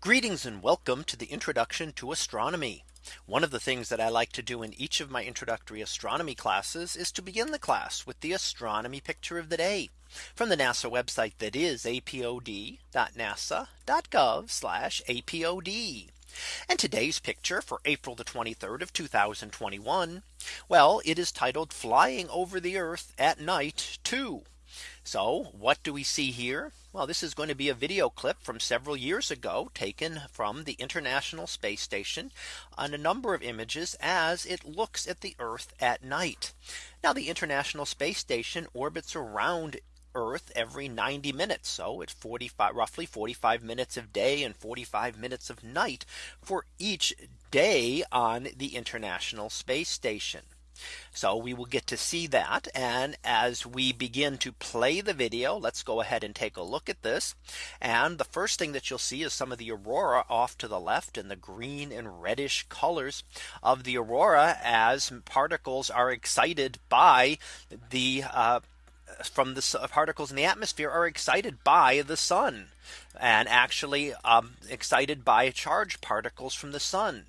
Greetings and welcome to the introduction to astronomy. One of the things that I like to do in each of my introductory astronomy classes is to begin the class with the astronomy picture of the day from the NASA website that is apod.nasa.gov apod. And today's picture for April the 23rd of 2021. Well, it is titled flying over the Earth at night to so what do we see here? Well, this is going to be a video clip from several years ago taken from the International Space Station on a number of images as it looks at the Earth at night. Now the International Space Station orbits around Earth every 90 minutes. So it's 45 roughly 45 minutes of day and 45 minutes of night for each day on the International Space Station. So we will get to see that. And as we begin to play the video, let's go ahead and take a look at this. And the first thing that you'll see is some of the aurora off to the left and the green and reddish colors of the aurora as particles are excited by the uh, from the particles in the atmosphere are excited by the sun and actually um, excited by charged particles from the sun.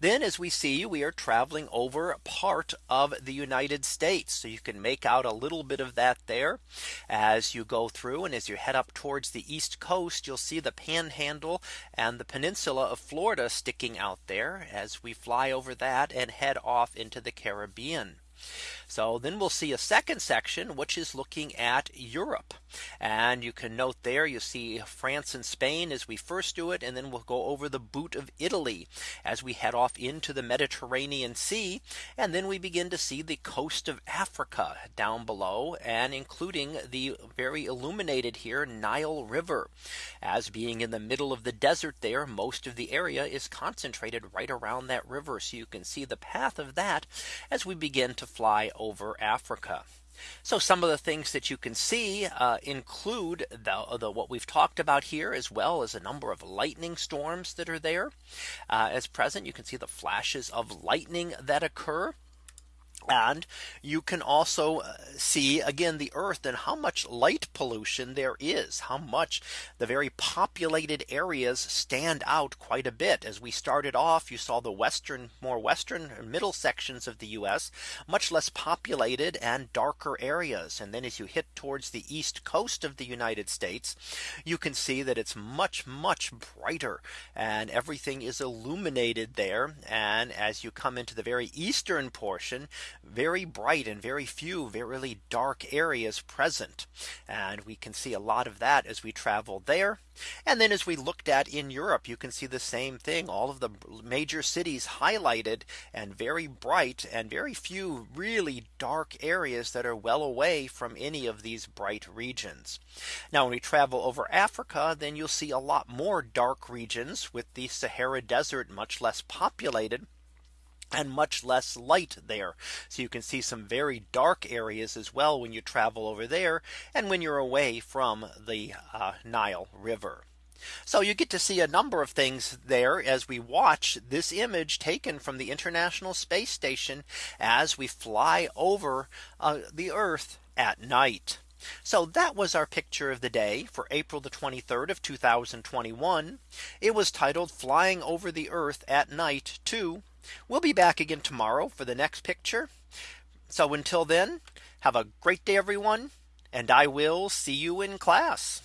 Then as we see we are traveling over part of the United States. So you can make out a little bit of that there as you go through and as you head up towards the East Coast, you'll see the panhandle and the peninsula of Florida sticking out there as we fly over that and head off into the Caribbean. So then we'll see a second section, which is looking at Europe. And you can note there you see France and Spain as we first do it. And then we'll go over the boot of Italy as we head off into the Mediterranean Sea. And then we begin to see the coast of Africa down below and including the very illuminated here Nile River as being in the middle of the desert there. Most of the area is concentrated right around that river. So you can see the path of that as we begin to fly over Africa. So some of the things that you can see uh, include the, the, what we've talked about here as well as a number of lightning storms that are there uh, as present. You can see the flashes of lightning that occur. And you can also uh, see again the earth and how much light pollution there is how much the very populated areas stand out quite a bit. As we started off you saw the western more western middle sections of the US much less populated and darker areas. And then as you hit towards the east coast of the United States you can see that it's much much brighter and everything is illuminated there. And as you come into the very eastern portion very bright and very few very really dark areas present. And we can see a lot of that as we travel there. And then as we looked at in Europe, you can see the same thing. All of the major cities highlighted and very bright and very few really dark areas that are well away from any of these bright regions. Now when we travel over Africa, then you'll see a lot more dark regions with the Sahara Desert much less populated and much less light there. So you can see some very dark areas as well when you travel over there and when you're away from the uh, Nile River. So you get to see a number of things there as we watch this image taken from the International Space Station as we fly over uh, the Earth at night. So that was our picture of the day for April the 23rd of 2021. It was titled flying over the Earth at night to We'll be back again tomorrow for the next picture. So until then, have a great day, everyone. And I will see you in class.